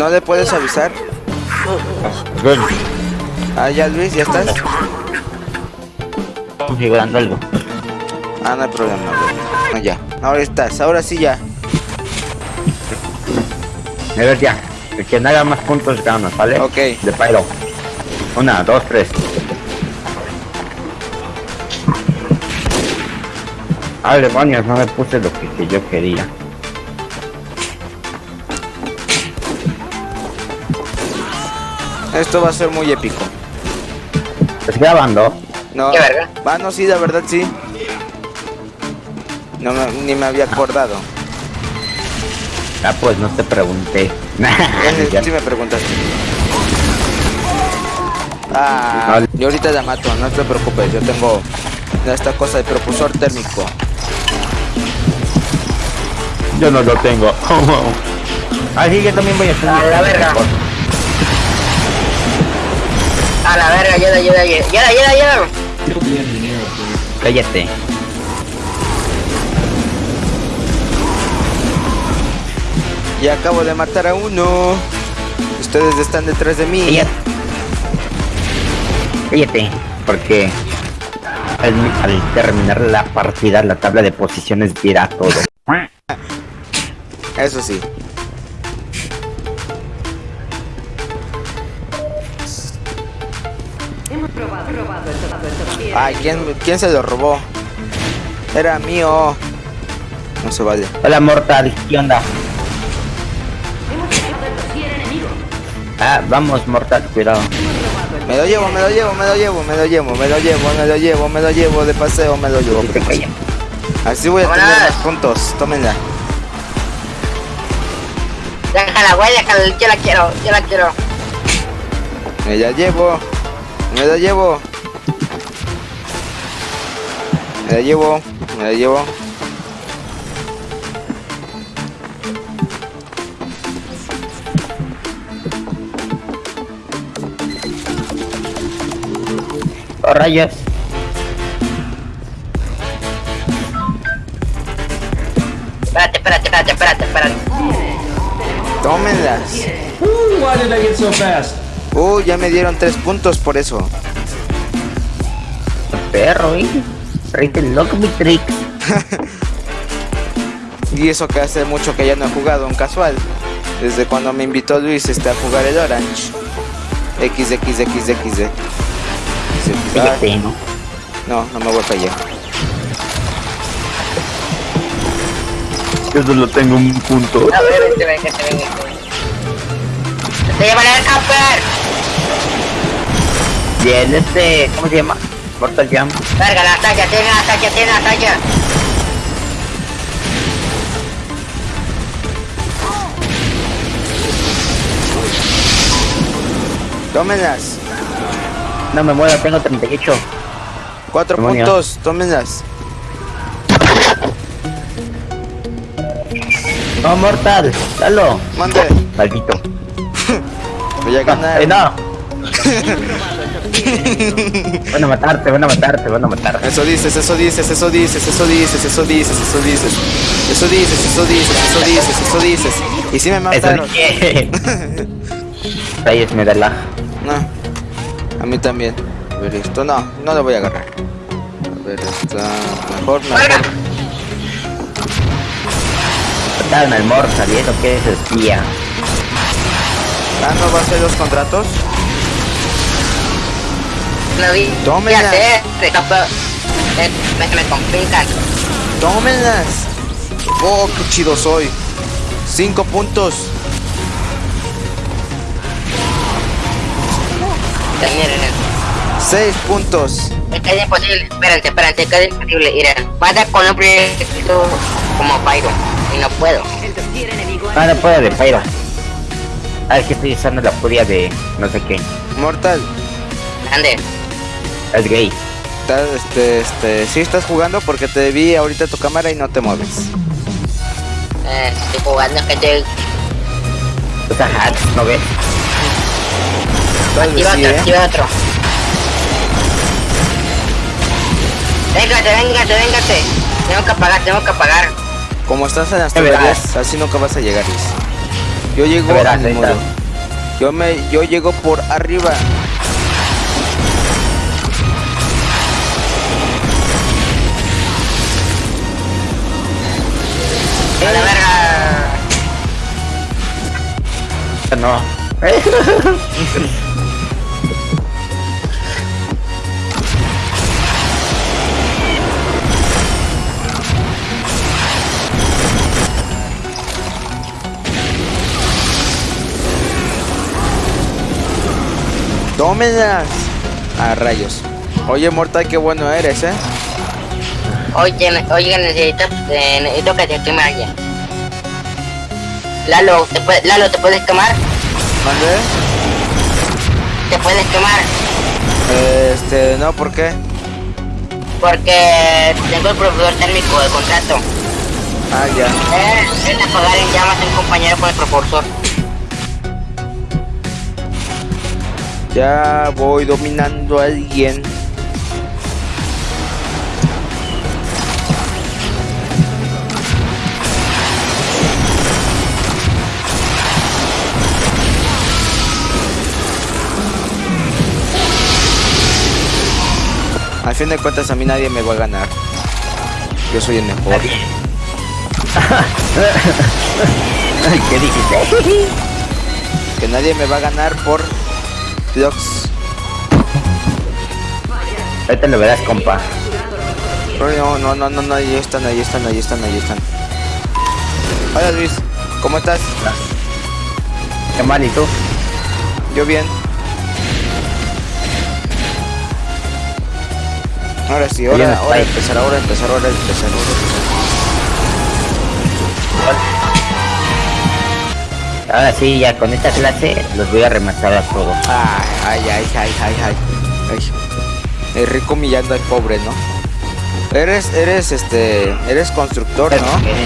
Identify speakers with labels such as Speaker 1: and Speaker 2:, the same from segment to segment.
Speaker 1: no le puedes avisar. Ah, ya Luis, ya estás.
Speaker 2: configurando algo.
Speaker 1: Ah, no hay problema. No, ya. Ahora estás. Ahora sí ya.
Speaker 2: A ver ya. El que haga más puntos gana, ¿vale?
Speaker 1: Ok.
Speaker 2: De Pyro. Una, dos, tres. Ah, demonios, no me puse lo que, que yo quería.
Speaker 1: Esto va a ser muy épico.
Speaker 2: ¿Estás grabando?
Speaker 1: No.
Speaker 3: ¿Qué verga?
Speaker 1: Ah, no, sí, la verdad sí. No me- ni me había acordado.
Speaker 2: Ah, pues no te pregunté.
Speaker 1: Sí me preguntaste. Ah, yo ahorita la mato, no te preocupes, yo tengo esta cosa de propulsor térmico.
Speaker 2: Yo no lo tengo. ah, sí, yo también voy a hacer.
Speaker 3: A la verga. A la verga, ayuda, ayuda, ayuda, ayuda, ayuda, ayuda.
Speaker 2: Cállate.
Speaker 1: Y acabo de matar a uno. Ustedes están detrás de mí.
Speaker 2: Cállate. Cállate. Porque al, al terminar la partida, la tabla de posiciones dirá todo.
Speaker 1: Eso sí. Ay, ¿quién, ¿quién se lo robó? Era mío. No se vale.
Speaker 2: Hola, Mortal. ¿Qué onda? Ah, vamos, Mortal, cuidado.
Speaker 1: Me lo llevo, me lo llevo, me lo llevo, me lo llevo, me lo llevo, me lo llevo, me lo llevo de paseo, me lo llevo. Así voy a tener más puntos. Tómenla.
Speaker 3: Déjala, güey, déjala, yo la quiero, yo la quiero.
Speaker 1: Me la llevo. Me la llevo. Me la llevo. Me la llevo.
Speaker 2: Oh, rayos.
Speaker 3: Espérate, espérate, espérate, espérate, espérate.
Speaker 1: Tómenlas.
Speaker 4: Why did I get so fast?
Speaker 1: Uh, ya me dieron tres puntos por eso.
Speaker 2: Perro, eh. Loco mi trick.
Speaker 1: Y eso que hace mucho que ya no he jugado un casual. Desde cuando me invitó Luis este, a jugar el Orange. XXXXD.
Speaker 2: Cállate, ¿no?
Speaker 1: No, no me voy para allá.
Speaker 2: Yo solo tengo un punto.
Speaker 3: A ver, vente, vente, vente, vente. Te llevan al camper.
Speaker 2: Bien, este, ¿cómo se llama? Mortal Jam.
Speaker 3: Verga, la talla, tiene la talla, tiene la talla.
Speaker 1: Tómenlas.
Speaker 2: No me muero, tengo 38.
Speaker 1: Cuatro puntos. Tómenlas.
Speaker 2: No, Mortal, dalo.
Speaker 1: Mande.
Speaker 2: Maldito.
Speaker 1: Voy a ganar.
Speaker 2: Eh, no. van a matarte, van a matarte, van a matar.
Speaker 1: Eso dices, eso dices, eso dices, eso dices, eso dices, eso dices. Eso dices, eso dices, eso dices, eso dices. Y si me mataron.
Speaker 2: dije. Rayos me da la.
Speaker 1: No. A mí también. A ver esto, no, no lo voy a agarrar. A ver, está mejor, mejor.
Speaker 2: Mataron al Mortal, y eso que es espía.
Speaker 1: Ah, ¿no va a ser los contratos?
Speaker 3: Lo vi. De camper. Eh, Me, me complican.
Speaker 1: ¡Tómenlas! ¡Oh, qué chido soy! Cinco puntos.
Speaker 3: Miren,
Speaker 1: Seis puntos.
Speaker 3: es que es imposible. Espérate, espérate, que es imposible. Miren, pasa con un proyecto como Pyro. Y no puedo.
Speaker 2: Ah, no puedo de Pyro. Ah, es que estoy usando la furia de no sé qué.
Speaker 1: Mortal,
Speaker 3: Ande.
Speaker 2: Es gay.
Speaker 1: este, este, sí estás jugando porque te vi ahorita tu cámara y no te mueves.
Speaker 3: Eh, estoy jugando que estoy.
Speaker 2: Hacks, ¿no ves?
Speaker 3: Activa
Speaker 1: sí,
Speaker 3: otro,
Speaker 1: ¿eh?
Speaker 3: activa otro. Véngate, véngate, véngate. Tengo que apagar, tengo que apagar.
Speaker 1: Como estás en las tuberías, así nunca vas a llegar. Yo llego
Speaker 2: verás,
Speaker 1: al muro. Yo me, yo llego por arriba.
Speaker 2: No.
Speaker 1: ¡Tómenlas! A rayos. Oye, Mortal, qué bueno eres, ¿eh?
Speaker 3: Oye, oye, necesito, eh, necesito que te queme alguien. Lalo, ¿te puede- Lalo, ¿te puedes quemar?
Speaker 1: ¿Mandé?
Speaker 3: ¿Te puedes quemar?
Speaker 1: Este, no, ¿por qué?
Speaker 3: Porque tengo el profesor térmico de contrato.
Speaker 1: Ah, ya.
Speaker 3: Eh, es apagar en llamas a un compañero con el propulsor.
Speaker 1: Ya voy dominando a alguien. Al fin de cuentas a mí nadie me va a ganar. Yo soy el mejor.
Speaker 2: ¿Qué dijiste?
Speaker 1: Que nadie me va a ganar por blocks.
Speaker 2: Ahorita lo verás, compa.
Speaker 1: No, no, no, no, no, ahí están, ahí están, ahí están, ahí están. Hola Luis, ¿cómo estás?
Speaker 2: Qué mal, ¿y tú?
Speaker 1: Yo bien. Ahora sí, ahora, ahora empezar, ahora empezar, ahora empezar, ahora empezar.
Speaker 2: Ahora sí, ya con esta clase los voy a rematar a todos.
Speaker 1: Ay, ay, ay, ay, ay, ay. El rico humillando al pobre, ¿no? Eres, eres, este, eres constructor, ¿no? En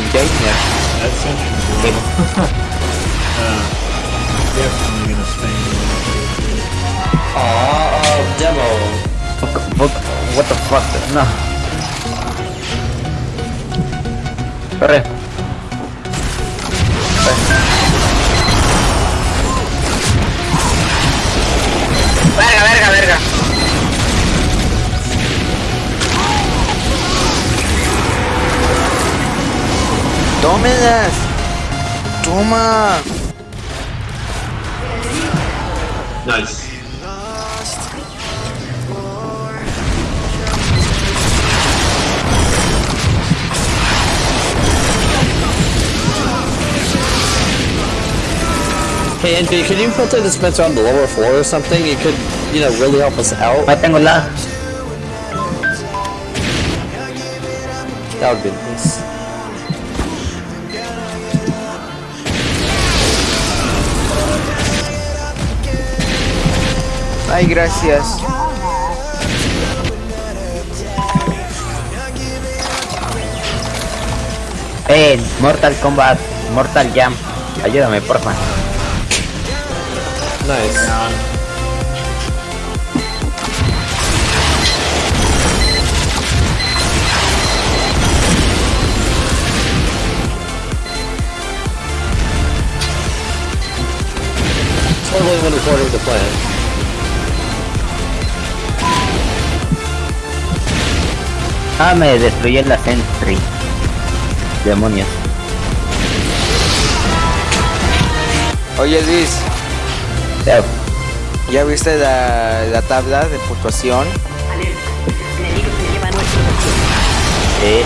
Speaker 2: What the fuck? No. Corre.
Speaker 3: Verga, verga, verga.
Speaker 1: ¡Tómenlas! ¡Toma!
Speaker 5: Nice.
Speaker 4: Hey, Envy, can you put the dispenser on the lower floor or something? You could, you know, really help us out.
Speaker 2: Ah, tengo la.
Speaker 4: That would be nice.
Speaker 1: Ay, gracias.
Speaker 2: Eh, Mortal Kombat, Mortal Jam. Ayúdame, porfa.
Speaker 4: Nice. Totally went according to plan.
Speaker 2: Ah, me destruyó la Sentry. Demonios.
Speaker 1: Oye, Luis,
Speaker 2: Ya,
Speaker 1: ¿ya viste la, la tabla de puntuación?
Speaker 2: Sí.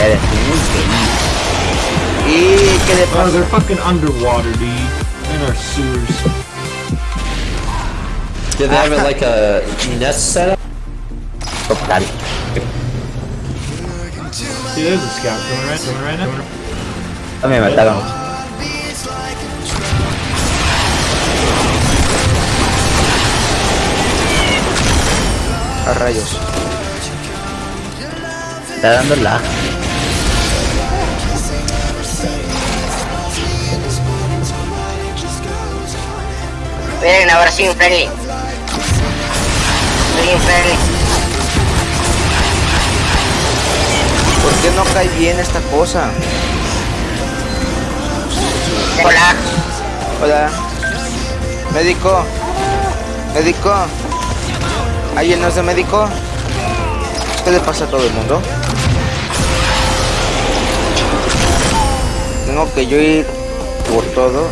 Speaker 2: Eres un infeliz.
Speaker 1: ¿Y qué le
Speaker 5: Oh,
Speaker 1: pasa?
Speaker 5: they're fucking underwater, dude. In our sewers.
Speaker 4: Did they have it like a nest setup?
Speaker 2: Total.
Speaker 5: See, there's a scout coming right, coming right now.
Speaker 2: No me mataron.
Speaker 1: A rayos.
Speaker 2: Está dando la.
Speaker 3: Miren, ahora sí, un friendly. Soy un friendly.
Speaker 1: Por qué no cae bien esta cosa?
Speaker 3: Hola.
Speaker 1: Hola. Médico. Médico. ¿Alguien no es de médico? ¿Qué le pasa a todo el mundo? Tengo que yo ir por todo.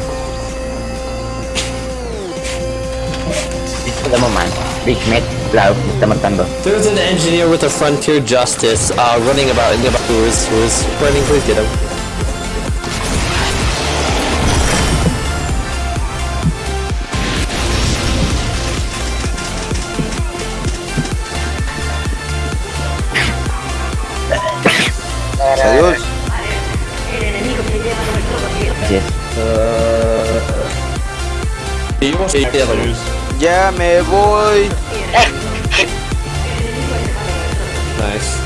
Speaker 2: Big Mac, claro, me está matando.
Speaker 4: There's an engineer with a frontier justice uh, running about in the who is who is running. Please get him. One.
Speaker 1: Ya me voy.
Speaker 4: Nice.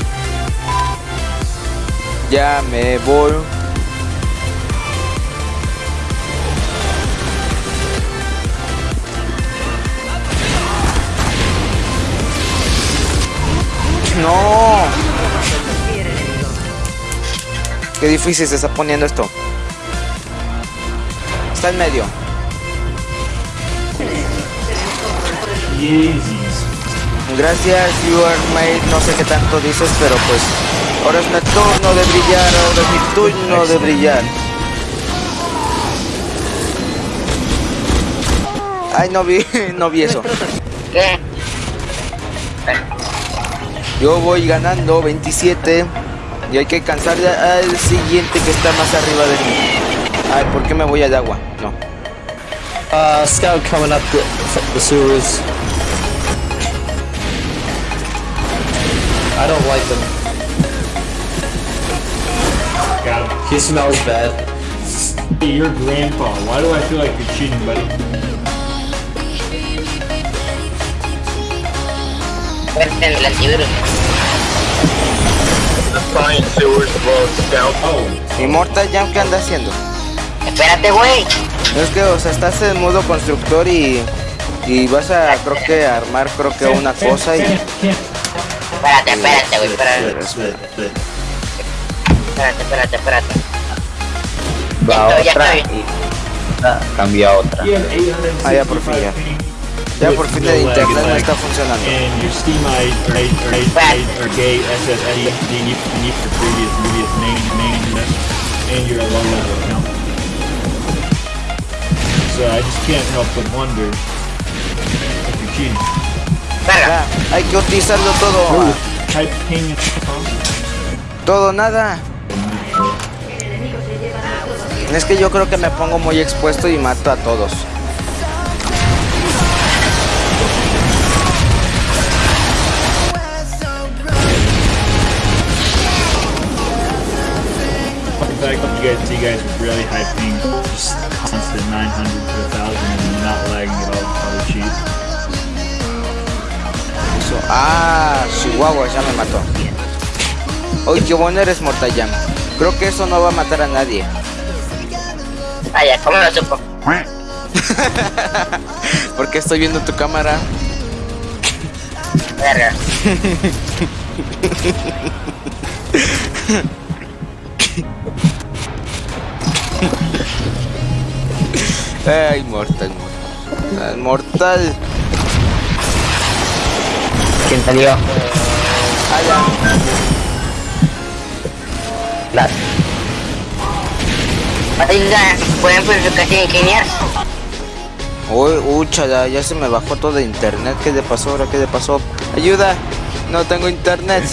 Speaker 1: Ya me voy. No. Qué difícil se está poniendo esto. Está en medio. Gracias, you are my... No sé qué tanto dices, pero pues... Ahora es mi turno de brillar, ahora es mi turno de brillar. Ay, no vi, no vi eso. Yo voy ganando 27 y hay que cansar al siguiente que está más arriba de mí. Ay, ¿por qué me voy al agua? No.
Speaker 4: Uh, scout coming up the, the sewers. I don't like them.
Speaker 5: Got him.
Speaker 4: He smells bad.
Speaker 5: Hey, your grandpa. Why do I feel like you're cheating, buddy?
Speaker 3: Vete en el antivirus.
Speaker 5: Oh,
Speaker 1: Immortal Jam, ¿qué anda haciendo?
Speaker 3: Espérate, güey.
Speaker 1: Es que, o sea, estás en modo constructor y... Y vas a, creo que, armar, creo que una cosa y...
Speaker 3: Espérate, espérate, güey. Espérate, espérate, espérate, espérate.
Speaker 2: Va
Speaker 3: ya
Speaker 2: otra y cambia a otra.
Speaker 5: you have 865
Speaker 1: Ah, ya, por fin, ya. Ya por fin el internet no está funcionando.
Speaker 5: And So I just can't help but wonder if you're cheating.
Speaker 3: Verga.
Speaker 1: Ya, hay que utilizarlo todo.
Speaker 5: Ping
Speaker 1: Todo, nada. Es que yo creo que me pongo muy expuesto y mato a todos.
Speaker 5: Fact, you guys, you guys with really high ping, just constant 900 to 1000 and not lagging at all, probably cheat.
Speaker 1: Eso. Ah, Chihuahua ya me mató. Oye, qué bueno eres Mortayam. Creo que eso no va a matar a nadie.
Speaker 3: Vaya, ¿cómo lo supo?
Speaker 1: Porque estoy viendo tu cámara.
Speaker 3: Verga.
Speaker 1: Ay, mortal, mortal. Mortal.
Speaker 2: ¿Quién salió?
Speaker 1: Ah, ya.
Speaker 2: Las.
Speaker 3: Oiga, ¿pueden purificación ingeniar?
Speaker 1: Uy, ya se me bajó todo de internet. ¿Qué le pasó ahora? ¿Qué le pasó? ¡Ayuda! No tengo internet.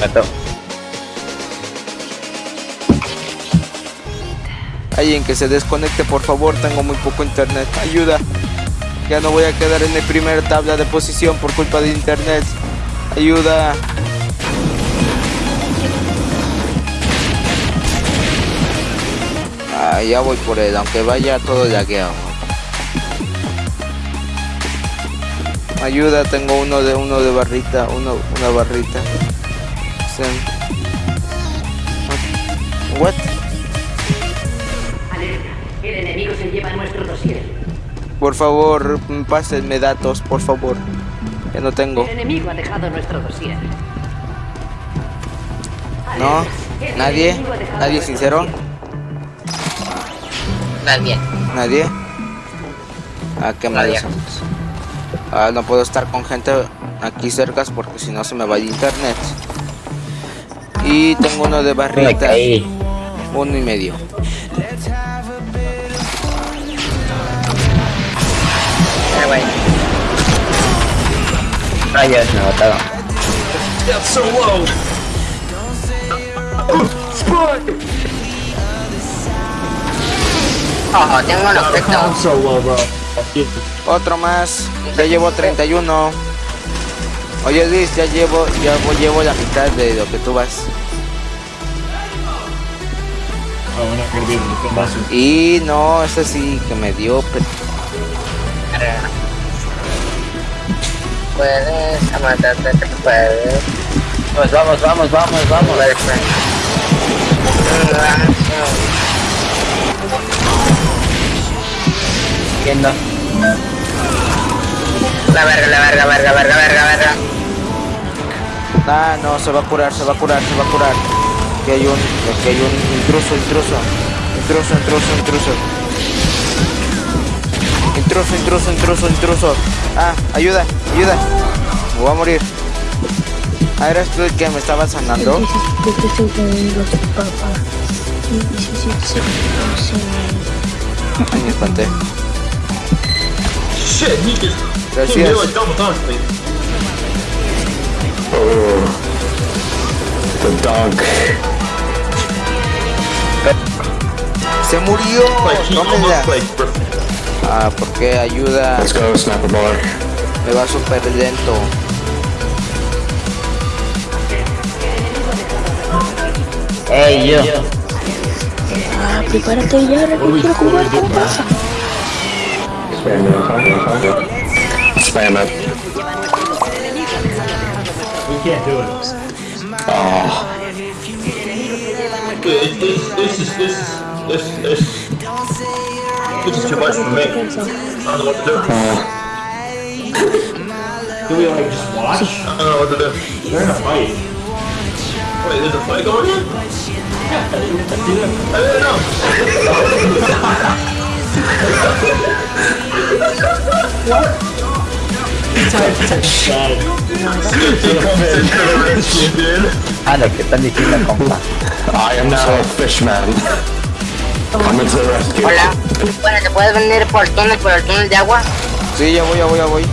Speaker 2: Mató.
Speaker 1: Alguien que se desconecte, por favor. Tengo muy poco internet. ¡Ayuda! Ya no voy a quedar en la primera tabla de posición por culpa de internet. ¡Ayuda! Ah, ya voy por él, aunque vaya todo lagueado. Ayuda, tengo uno de uno de barrita, uno, una barrita. Sen- Por favor, pásenme datos, por favor. Que no tengo.
Speaker 6: El enemigo ha dejado nuestro dossier.
Speaker 1: No. ¿Nadie? ¿Nadie sincero?
Speaker 3: Nadie.
Speaker 1: ¿Nadie? Ah, qué mal
Speaker 3: Nadie.
Speaker 1: eso. Ah, no puedo estar con gente aquí cerca porque si no se me va el internet. Y tengo uno de
Speaker 2: Me
Speaker 1: barrita,
Speaker 2: caí.
Speaker 1: uno y medio.
Speaker 3: Ah, güey.
Speaker 2: Rayos, me mataron.
Speaker 3: Oh, tengo
Speaker 5: so low, bro.
Speaker 1: Otro más, ya llevo 31. Oye Luis, ya llevo, ya voy- llevo la mitad de lo que tú vas.
Speaker 5: One.
Speaker 1: Y no, ese sí que me dio.
Speaker 3: Puedes matarte, te puedes.
Speaker 2: Pues vamos, vamos, vamos, vamos. ¿Quién no?
Speaker 3: La verga, la verga, verga, verga, verga, verga.
Speaker 1: Ah, no, se va a curar, se va a curar, se va a curar. Que hay un, que hay un intruso, intruso. Intruso, intruso, intruso. Intruso, intruso, intruso, intruso. Ah, ayuda, ayuda. Me voy a morir. Ah, eres tú el que me estaba sanando. Ay, me espanté. Gracias.
Speaker 5: me.
Speaker 7: The dunk.
Speaker 1: Se murió. Ah, porque ayuda.
Speaker 7: Let's go, Snapper Baller.
Speaker 1: Me va súper lento.
Speaker 2: Ey, yo.
Speaker 8: Ah, prepárate ya, Reco, quiero jugar con pasa.
Speaker 7: Spam it. Spam it.
Speaker 5: we can't do it.
Speaker 7: Oh,
Speaker 5: It, it, this is this this this this is too much for me. I don't know what to do. Do we like just watch? I don't know what to do. They're in a fight. Wait, there's a fight going on? I didn't know.
Speaker 2: Ah, lo que están diciendo, compa.
Speaker 7: I am now a fishman.
Speaker 3: Hola. Bueno, ¿te puedes venir por el túnel, por el túnel de agua?
Speaker 1: Sí, ya voy, ya voy, ya voy.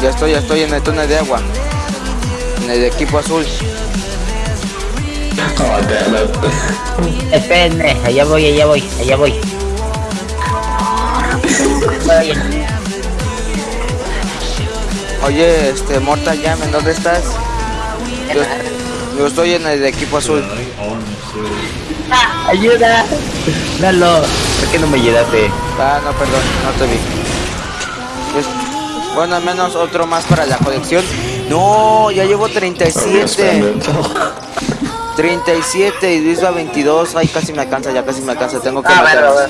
Speaker 1: Ya estoy, ya estoy en el túnel de agua. En el equipo azul.
Speaker 7: Oh.
Speaker 2: Espérenme, allá voy, allá voy, allá voy.
Speaker 1: Oye, este, Morta Llamen, ¿dónde estás? Yo, yo estoy en el equipo azul.
Speaker 2: ¡Ayuda! Dalo. ¿Por qué no me ayudaste?
Speaker 1: Ah, no, perdón, no te vi. Pues, bueno, al menos otro más para la colección. No, ya llevo
Speaker 7: Oh, yeah, spam
Speaker 1: 37.
Speaker 7: it.
Speaker 1: 37 y Luis va 22. Ay, casi me alcanza, ya casi me alcanza. Tengo que
Speaker 3: Ah,
Speaker 1: matar
Speaker 3: bueno.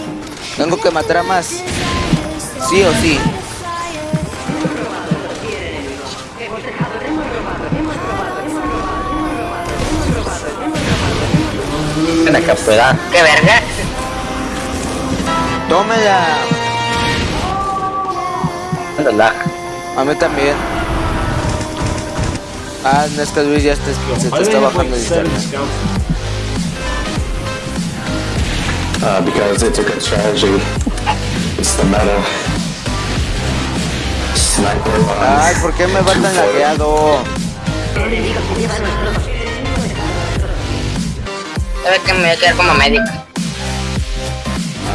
Speaker 1: Tengo que matar a más. Sí o sí.
Speaker 2: Acá, pueda.
Speaker 3: ¿Qué verga?
Speaker 1: Tómela. A mí también. Ah, no es que Luis ya te- se te está bajando el internet.
Speaker 7: Uh, because it's a good strategy. It's the meta. Sniper
Speaker 1: Ay,
Speaker 7: line.
Speaker 1: ¿por qué me va tan lagueado?
Speaker 3: Sabes que me voy a quedar como médico.
Speaker 1: A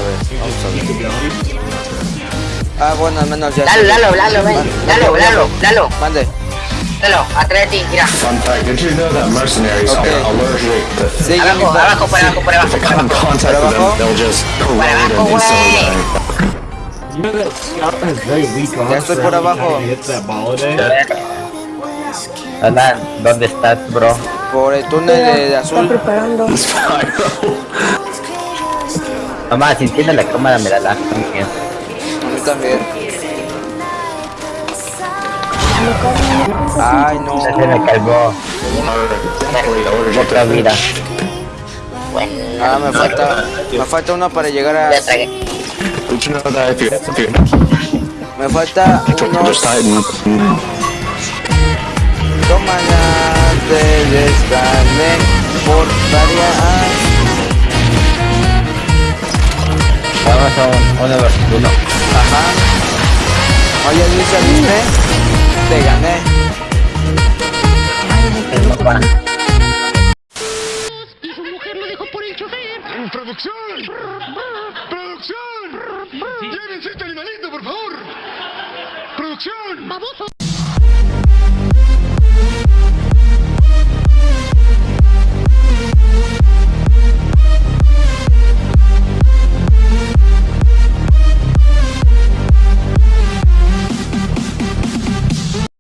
Speaker 1: ver, vamos a ver. Ah, bueno, al menos ya.
Speaker 3: Lalo, Lalo, Lalo, ven. Lalo, Lalo, Lalo,
Speaker 1: Mande.
Speaker 3: Lalo, atrás de ti, mira.
Speaker 7: Fun fact, did you know that mercenaries
Speaker 1: Okay.
Speaker 3: Abajo, abajo, por abajo, por abajo, por
Speaker 7: come in
Speaker 3: abajo.
Speaker 7: contact with
Speaker 1: abajo?
Speaker 7: them, they'll just corrode
Speaker 3: abajo,
Speaker 7: and instantly
Speaker 3: güey.
Speaker 1: Ya estoy por abajo.
Speaker 2: Hola, ¿dónde estás, bro?
Speaker 1: Por el túnel de
Speaker 8: Está
Speaker 1: azul.
Speaker 8: preparando.
Speaker 7: Spyro.
Speaker 2: Mamá, si entiende la cámara me da lag también.
Speaker 1: A mí también. Ay, no.
Speaker 2: Se me calvó otra vida.
Speaker 3: Bueno,
Speaker 1: Ah, me falta, me falta una para llegar a,
Speaker 3: Tómala, te
Speaker 7: descargué por varias. Vamos a un, uno versus
Speaker 1: uno. Ajá.
Speaker 7: Oye,
Speaker 1: Luis,
Speaker 7: ¿viste? Te
Speaker 1: gané. Y su mujer lo dejó por el
Speaker 2: chofer. ¡Producción! ¡Producción! ¡Llévense este animalito,
Speaker 1: por favor! ¡Producción! ¡Baboso!